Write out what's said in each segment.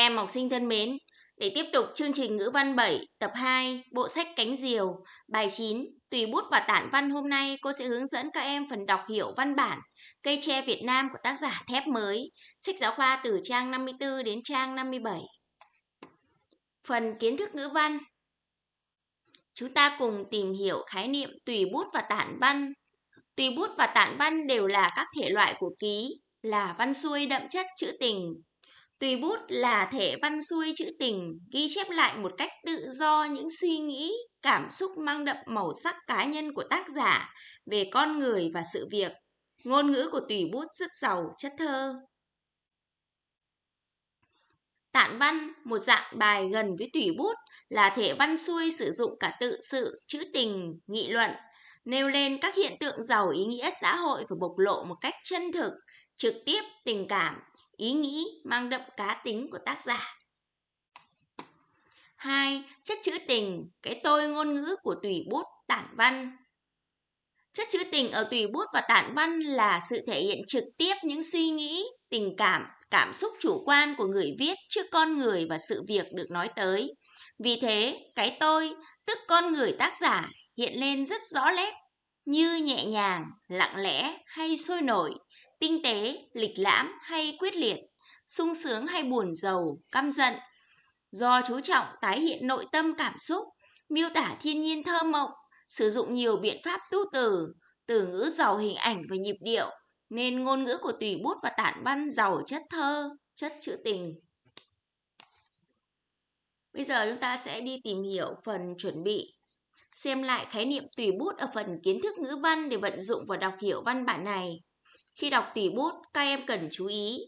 em học sinh thân mến, để tiếp tục chương trình ngữ văn 7 tập 2 bộ sách Cánh Diều bài 9 Tùy bút và tản văn hôm nay cô sẽ hướng dẫn các em phần đọc hiểu văn bản Cây tre Việt Nam của tác giả Thép Mới sách giáo khoa từ trang 54 đến trang 57 Phần kiến thức ngữ văn. Chúng ta cùng tìm hiểu khái niệm tùy bút và tản văn. Tùy bút và tản văn đều là các thể loại của ký là văn xuôi đậm chất trữ tình. Tùy bút là thể văn xuôi chữ tình, ghi chép lại một cách tự do những suy nghĩ, cảm xúc mang đậm màu sắc cá nhân của tác giả về con người và sự việc. Ngôn ngữ của tùy bút rất giàu chất thơ. Tản văn, một dạng bài gần với tùy bút, là thể văn xuôi sử dụng cả tự sự, chữ tình, nghị luận, nêu lên các hiện tượng giàu ý nghĩa xã hội và bộc lộ một cách chân thực, trực tiếp, tình cảm, ý nghĩ mang đậm cá tính của tác giả. 2. Chất trữ tình, cái tôi ngôn ngữ của tùy bút tản văn. Chất trữ tình ở tùy bút và tản văn là sự thể hiện trực tiếp những suy nghĩ, tình cảm, cảm xúc chủ quan của người viết trước con người và sự việc được nói tới. Vì thế, cái tôi, tức con người tác giả, hiện lên rất rõ nét, như nhẹ nhàng, lặng lẽ hay sôi nổi, tinh tế, lịch lãm hay quyết liệt, sung sướng hay buồn giàu, căm giận. Do chú trọng tái hiện nội tâm cảm xúc, miêu tả thiên nhiên thơ mộng, sử dụng nhiều biện pháp tu từ, từ ngữ giàu hình ảnh và nhịp điệu, nên ngôn ngữ của tùy bút và tản văn giàu chất thơ, chất trữ tình. Bây giờ chúng ta sẽ đi tìm hiểu phần chuẩn bị. Xem lại khái niệm tùy bút ở phần kiến thức ngữ văn để vận dụng và đọc hiểu văn bản này. Khi đọc tùy bút, các em cần chú ý.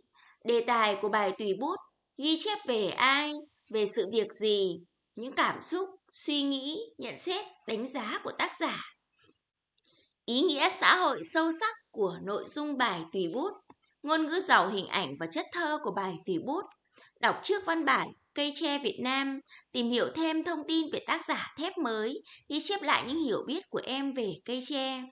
Đề tài của bài tùy bút ghi chép về ai, về sự việc gì, những cảm xúc, suy nghĩ, nhận xét, đánh giá của tác giả. Ý nghĩa xã hội sâu sắc của nội dung bài tùy bút, ngôn ngữ giàu hình ảnh và chất thơ của bài tùy bút. Đọc trước văn bản Cây tre Việt Nam, tìm hiểu thêm thông tin về tác giả thép mới, ghi chép lại những hiểu biết của em về cây tre.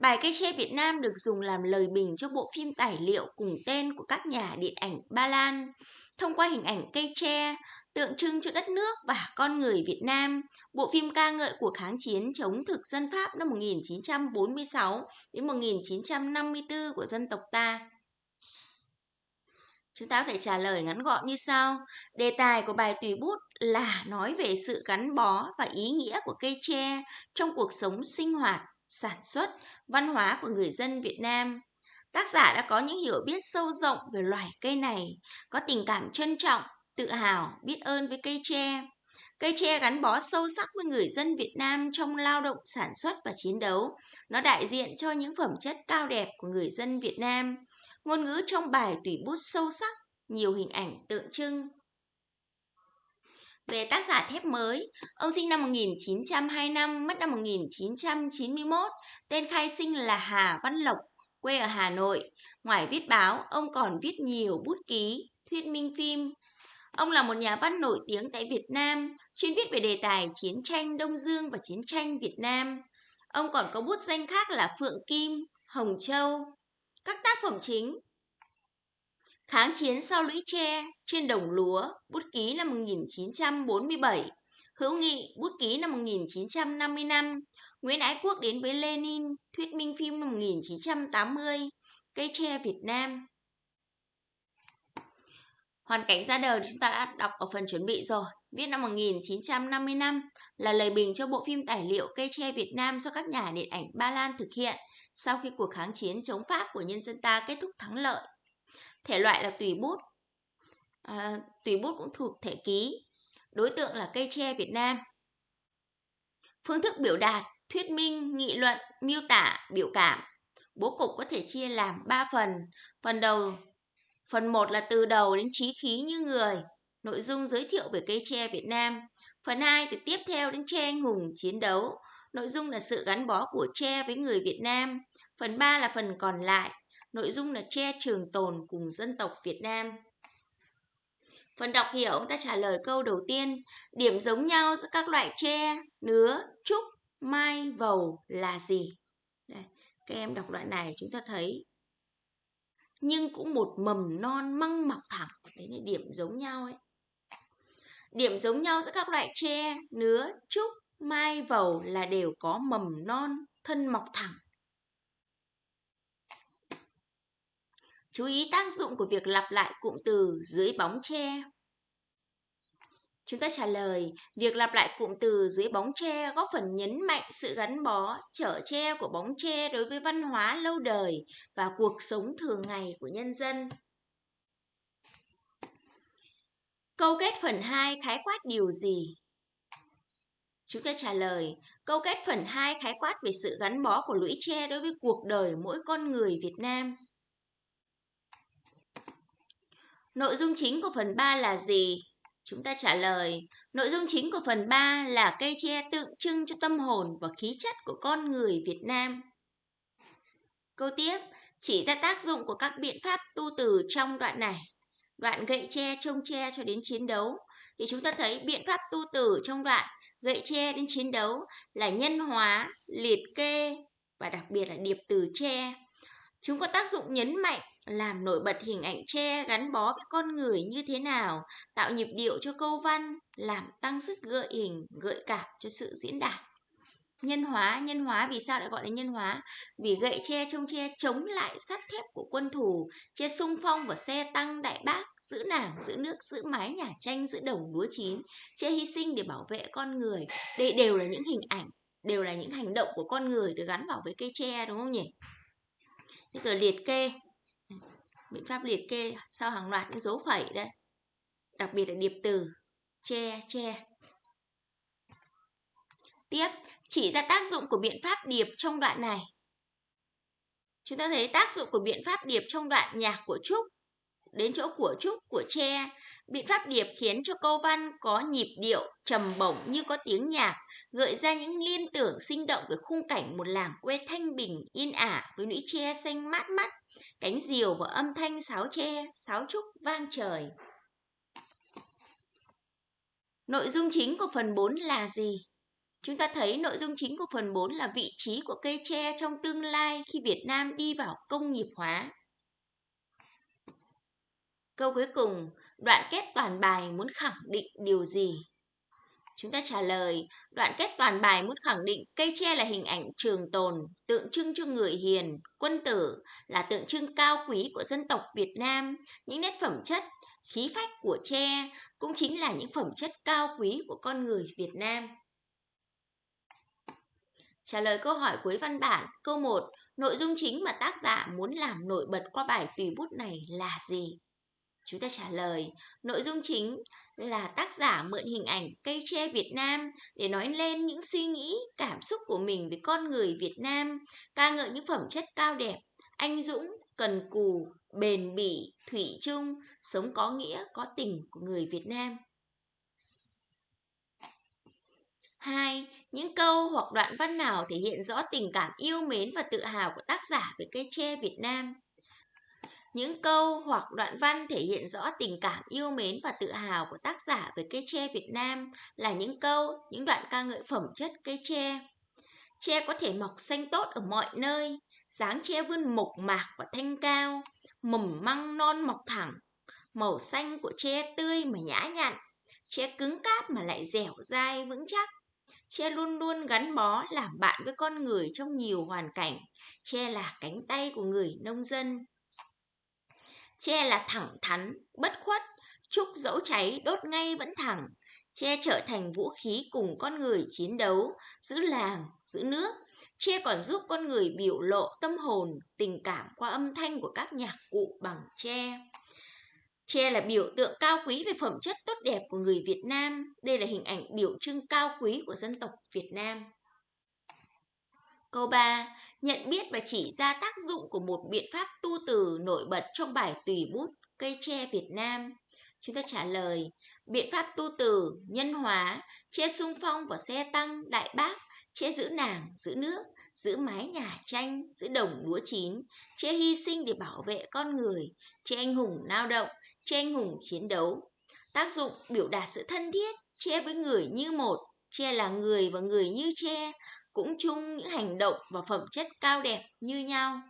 Bài Cây tre Việt Nam được dùng làm lời bình cho bộ phim tài liệu cùng tên của các nhà điện ảnh Ba Lan. Thông qua hình ảnh cây tre, tượng trưng cho đất nước và con người Việt Nam, bộ phim ca ngợi cuộc kháng chiến chống thực dân Pháp năm 1946 đến 1954 của dân tộc ta. Chúng ta có thể trả lời ngắn gọn như sau. Đề tài của bài tùy bút là nói về sự gắn bó và ý nghĩa của cây tre trong cuộc sống sinh hoạt sản xuất, văn hóa của người dân Việt Nam. Tác giả đã có những hiểu biết sâu rộng về loài cây này, có tình cảm trân trọng, tự hào, biết ơn với cây tre. Cây tre gắn bó sâu sắc với người dân Việt Nam trong lao động sản xuất và chiến đấu. Nó đại diện cho những phẩm chất cao đẹp của người dân Việt Nam. Ngôn ngữ trong bài tùy bút sâu sắc, nhiều hình ảnh tượng trưng, về tác giả thép mới, ông sinh năm 1925, mất năm 1991, tên khai sinh là Hà Văn Lộc, quê ở Hà Nội. Ngoài viết báo, ông còn viết nhiều bút ký, thuyết minh phim. Ông là một nhà văn nổi tiếng tại Việt Nam, chuyên viết về đề tài chiến tranh Đông Dương và chiến tranh Việt Nam. Ông còn có bút danh khác là Phượng Kim, Hồng Châu. Các tác phẩm chính Kháng chiến sau lũy tre, trên đồng lúa, bút ký năm 1947, hữu nghị, bút ký năm 1955, Nguyễn Ái Quốc đến với Lenin, thuyết minh phim năm 1980, cây tre Việt Nam. Hoàn cảnh ra đời chúng ta đã đọc ở phần chuẩn bị rồi. Viết năm 1955 là lời bình cho bộ phim tài liệu Cây tre Việt Nam do các nhà điện ảnh Ba Lan thực hiện sau khi cuộc kháng chiến chống Pháp của nhân dân ta kết thúc thắng lợi. Thể loại là tùy bút. À, tùy bút cũng thuộc thể ký. Đối tượng là cây tre Việt Nam. Phương thức biểu đạt, thuyết minh, nghị luận, miêu tả, biểu cảm. Bố cục có thể chia làm 3 phần. Phần đầu, phần 1 là từ đầu đến trí khí như người. Nội dung giới thiệu về cây tre Việt Nam. Phần 2 thì tiếp theo đến tre anh hùng chiến đấu. Nội dung là sự gắn bó của tre với người Việt Nam. Phần 3 là phần còn lại, Nội dung là tre trường tồn cùng dân tộc Việt Nam. Phần đọc hiểu, ông ta trả lời câu đầu tiên. Điểm giống nhau giữa các loại tre, nứa, trúc, mai, vầu là gì? Đây, các em đọc loại này chúng ta thấy. Nhưng cũng một mầm non măng mọc thẳng. Đấy là điểm giống nhau ấy. Điểm giống nhau giữa các loại tre, nứa, trúc, mai, vầu là đều có mầm non, thân mọc thẳng. Chú ý tác dụng của việc lặp lại cụm từ dưới bóng tre. Chúng ta trả lời, việc lặp lại cụm từ dưới bóng tre góp phần nhấn mạnh sự gắn bó, trở tre của bóng tre đối với văn hóa lâu đời và cuộc sống thường ngày của nhân dân. Câu kết phần 2 khái quát điều gì? Chúng ta trả lời, câu kết phần 2 khái quát về sự gắn bó của lũy tre đối với cuộc đời mỗi con người Việt Nam. Nội dung chính của phần 3 là gì? Chúng ta trả lời, nội dung chính của phần 3 là cây tre tượng trưng cho tâm hồn và khí chất của con người Việt Nam. Câu tiếp, chỉ ra tác dụng của các biện pháp tu từ trong đoạn này. Đoạn gậy tre trông tre cho đến chiến đấu thì chúng ta thấy biện pháp tu từ trong đoạn gậy tre đến chiến đấu là nhân hóa, liệt kê và đặc biệt là điệp từ tre. Chúng có tác dụng nhấn mạnh làm nổi bật hình ảnh tre gắn bó với con người như thế nào, tạo nhịp điệu cho câu văn, làm tăng sức gợi hình, gợi cảm cho sự diễn đạt. Nhân hóa, nhân hóa vì sao lại gọi là nhân hóa? Vì gậy tre trông tre chống lại sắt thép của quân thù, che sung phong và xe tăng đại bác, giữ nàng, giữ nước, giữ mái nhà tranh, giữ đồng lúa chín, che hy sinh để bảo vệ con người. Đây đều là những hình ảnh, đều là những hành động của con người được gắn vào với cây tre đúng không nhỉ? Bây giờ liệt kê, biện pháp liệt kê sau hàng loạt những dấu phẩy đây. Đặc biệt là điệp từ, che che. Tiếp, chỉ ra tác dụng của biện pháp điệp trong đoạn này. Chúng ta thấy tác dụng của biện pháp điệp trong đoạn nhạc của trúc đến chỗ của trúc của tre biện pháp điệp khiến cho câu văn có nhịp điệu trầm bổng như có tiếng nhạc gợi ra những liên tưởng sinh động về khung cảnh một làng quê thanh bình yên ả với lũy tre xanh mát mắt cánh diều và âm thanh sáo tre, sáo trúc vang trời. Nội dung chính của phần 4 là gì? Chúng ta thấy nội dung chính của phần 4 là vị trí của cây tre trong tương lai khi Việt Nam đi vào công nghiệp hóa. Câu cuối cùng, đoạn kết toàn bài muốn khẳng định điều gì? Chúng ta trả lời, đoạn kết toàn bài muốn khẳng định cây tre là hình ảnh trường tồn, tượng trưng cho người hiền, quân tử, là tượng trưng cao quý của dân tộc Việt Nam. Những nét phẩm chất, khí phách của tre cũng chính là những phẩm chất cao quý của con người Việt Nam. Trả lời câu hỏi cuối văn bản, câu 1, nội dung chính mà tác giả muốn làm nổi bật qua bài tùy bút này là gì? Chúng ta trả lời, nội dung chính là tác giả mượn hình ảnh cây tre Việt Nam để nói lên những suy nghĩ, cảm xúc của mình về con người Việt Nam, ca ngợi những phẩm chất cao đẹp, anh dũng, cần cù, bền bỉ, thủy chung, sống có nghĩa, có tình của người Việt Nam. 2. Những câu hoặc đoạn văn nào thể hiện rõ tình cảm yêu mến và tự hào của tác giả về cây tre Việt Nam? Những câu hoặc đoạn văn thể hiện rõ tình cảm yêu mến và tự hào của tác giả về cây tre Việt Nam là những câu, những đoạn ca ngợi phẩm chất cây tre. Tre có thể mọc xanh tốt ở mọi nơi, dáng tre vươn mộc mạc và thanh cao, mầm măng non mọc thẳng, màu xanh của tre tươi mà nhã nhặn, tre cứng cáp mà lại dẻo dai vững chắc. Tre luôn luôn gắn bó làm bạn với con người trong nhiều hoàn cảnh. Tre là cánh tay của người nông dân. Che là thẳng thắn, bất khuất, trúc dẫu cháy đốt ngay vẫn thẳng. Che trở thành vũ khí cùng con người chiến đấu, giữ làng, giữ nước. Che còn giúp con người biểu lộ tâm hồn, tình cảm qua âm thanh của các nhạc cụ bằng tre. Tre là biểu tượng cao quý về phẩm chất tốt đẹp của người Việt Nam. Đây là hình ảnh biểu trưng cao quý của dân tộc Việt Nam. Câu 3. Nhận biết và chỉ ra tác dụng của một biện pháp tu từ nổi bật trong bài tùy bút cây tre Việt Nam. Chúng ta trả lời, biện pháp tu từ, nhân hóa, che sung phong và xe tăng, đại bác, che giữ nàng, giữ nước, giữ mái nhà tranh, giữ đồng lúa chín, che hy sinh để bảo vệ con người, che anh hùng lao động, che anh hùng chiến đấu. Tác dụng biểu đạt sự thân thiết, che với người như một, che là người và người như che, cũng chung những hành động và phẩm chất cao đẹp như nhau.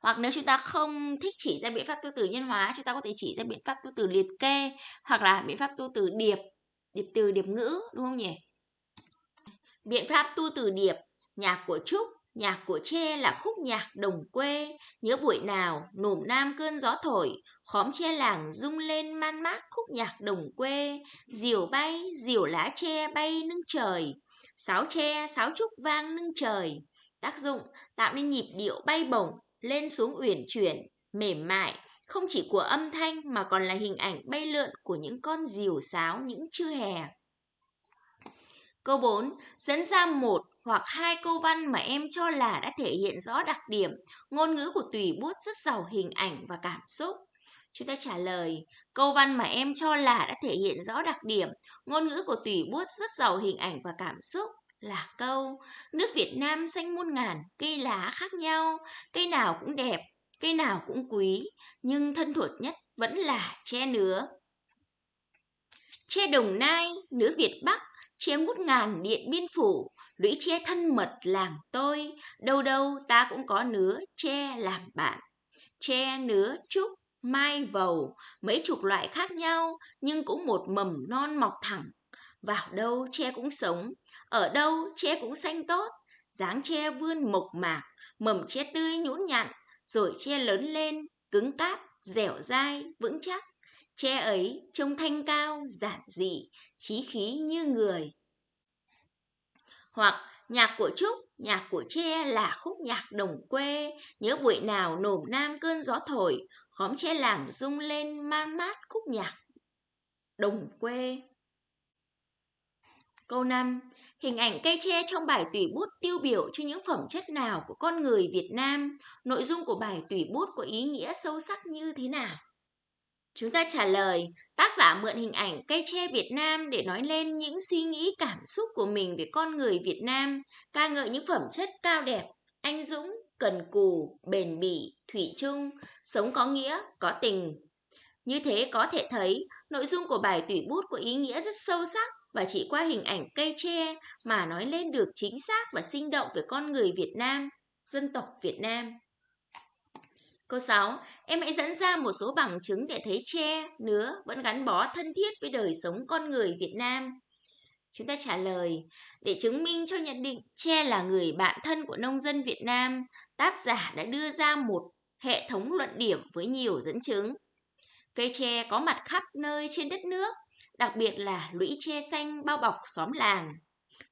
Hoặc nếu chúng ta không thích chỉ ra biện pháp tu từ nhân hóa, chúng ta có thể chỉ ra biện pháp tu từ liệt kê hoặc là biện pháp tu từ điệp, điệp từ điệp ngữ đúng không nhỉ? Biện pháp tu từ điệp, nhạc của Trúc, nhạc của Tre là khúc nhạc đồng quê, nhớ buổi nào nổm nam cơn gió thổi, khóm tre làng rung lên man mác khúc nhạc đồng quê, diều bay, diều lá tre bay nâng trời, sáo tre, sáo trúc vang nâng trời. Tác dụng tạo nên nhịp điệu bay bổng, lên xuống uyển chuyển, mềm mại, không chỉ của âm thanh mà còn là hình ảnh bay lượn của những con diều sáo những trưa hè. Câu 4. Dẫn ra một hoặc hai câu văn mà em cho là đã thể hiện rõ đặc điểm, ngôn ngữ của tùy bút rất giàu hình ảnh và cảm xúc. Chúng ta trả lời, câu văn mà em cho là đã thể hiện rõ đặc điểm, ngôn ngữ của tùy bút rất giàu hình ảnh và cảm xúc là câu Nước Việt Nam xanh muôn ngàn, cây lá khác nhau, cây nào cũng đẹp, cây nào cũng quý, nhưng thân thuộc nhất vẫn là tre nứa. Tre Đồng Nai, nứa Việt Bắc, tre ngút ngàn điện biên phủ, lũy tre thân mật làng tôi, đâu đâu ta cũng có nứa tre làm bạn. Tre nứa trúc, mai vầu, mấy chục loại khác nhau, nhưng cũng một mầm non mọc thẳng. Vào đâu tre cũng sống, ở đâu tre cũng xanh tốt, dáng tre vươn mộc mạc, mầm tre tươi nhũn nhặn, rồi tre lớn lên, cứng cáp, dẻo dai, vững chắc. Tre ấy trông thanh cao, giản dị, trí khí như người. Hoặc nhạc của Trúc, nhạc của Tre là khúc nhạc đồng quê, nhớ buổi nào nổm nam cơn gió thổi, khóm tre làng rung lên man mát khúc nhạc đồng quê. Câu 5. Hình ảnh cây tre trong bài tùy bút tiêu biểu cho những phẩm chất nào của con người Việt Nam? Nội dung của bài tùy bút có ý nghĩa sâu sắc như thế nào? Chúng ta trả lời, tác giả mượn hình ảnh cây tre Việt Nam để nói lên những suy nghĩ cảm xúc của mình về con người Việt Nam, ca ngợi những phẩm chất cao đẹp, anh dũng, cần cù, bền bỉ, thủy chung, sống có nghĩa, có tình. Như thế có thể thấy, nội dung của bài tùy bút có ý nghĩa rất sâu sắc và chỉ qua hình ảnh cây tre mà nói lên được chính xác và sinh động về con người Việt Nam, dân tộc Việt Nam. Câu 6. Em hãy dẫn ra một số bằng chứng để thấy tre, nứa vẫn gắn bó thân thiết với đời sống con người Việt Nam. Chúng ta trả lời, để chứng minh cho nhận định tre là người bạn thân của nông dân Việt Nam, tác giả đã đưa ra một hệ thống luận điểm với nhiều dẫn chứng. Cây tre có mặt khắp nơi trên đất nước, đặc biệt là lũy tre xanh bao bọc xóm làng.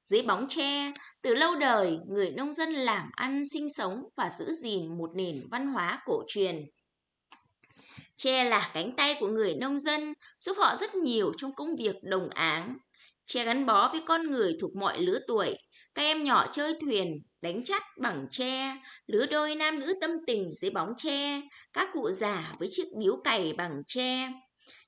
Dưới bóng tre, từ lâu đời, người nông dân làm ăn sinh sống và giữ gìn một nền văn hóa cổ truyền. Tre là cánh tay của người nông dân, giúp họ rất nhiều trong công việc đồng áng che gắn bó với con người thuộc mọi lứa tuổi. Các em nhỏ chơi thuyền, đánh chắt bằng tre, lứa đôi nam nữ tâm tình dưới bóng tre, các cụ già với chiếc điếu cày bằng tre.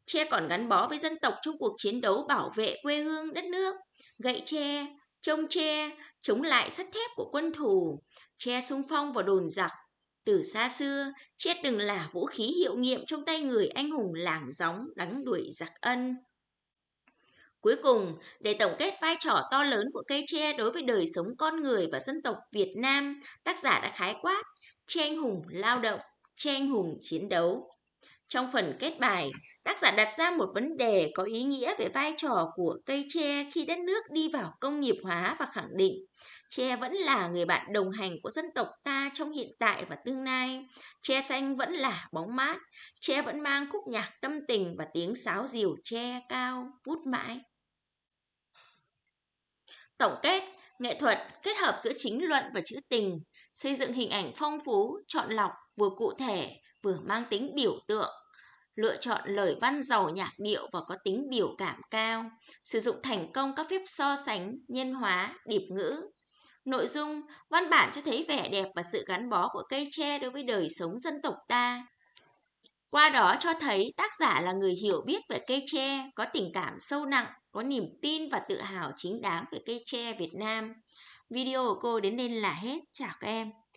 Tre còn gắn bó với dân tộc trong cuộc chiến đấu bảo vệ quê hương đất nước. Gậy tre, trông tre, chống lại sắt thép của quân thù, tre sung phong vào đồn giặc. Từ xa xưa, tre từng là vũ khí hiệu nghiệm trong tay người anh hùng làng gióng đánh đuổi giặc ân. Cuối cùng, để tổng kết vai trò to lớn của cây tre đối với đời sống con người và dân tộc Việt Nam, tác giả đã khái quát tre anh hùng lao động, tre anh hùng chiến đấu. Trong phần kết bài, tác giả đặt ra một vấn đề có ý nghĩa về vai trò của cây tre khi đất nước đi vào công nghiệp hóa và khẳng định tre vẫn là người bạn đồng hành của dân tộc ta trong hiện tại và tương lai. Tre xanh vẫn là bóng mát, tre vẫn mang khúc nhạc tâm tình và tiếng sáo diều tre cao vút mãi. Tổng kết, nghệ thuật kết hợp giữa chính luận và chữ tình, xây dựng hình ảnh phong phú, chọn lọc, vừa cụ thể, vừa mang tính biểu tượng lựa chọn lời văn giàu nhạc điệu và có tính biểu cảm cao, sử dụng thành công các phép so sánh, nhân hóa, điệp ngữ. Nội dung, văn bản cho thấy vẻ đẹp và sự gắn bó của cây tre đối với đời sống dân tộc ta. Qua đó cho thấy tác giả là người hiểu biết về cây tre, có tình cảm sâu nặng, có niềm tin và tự hào chính đáng về cây tre Việt Nam. Video của cô đến đây là hết. Chào các em.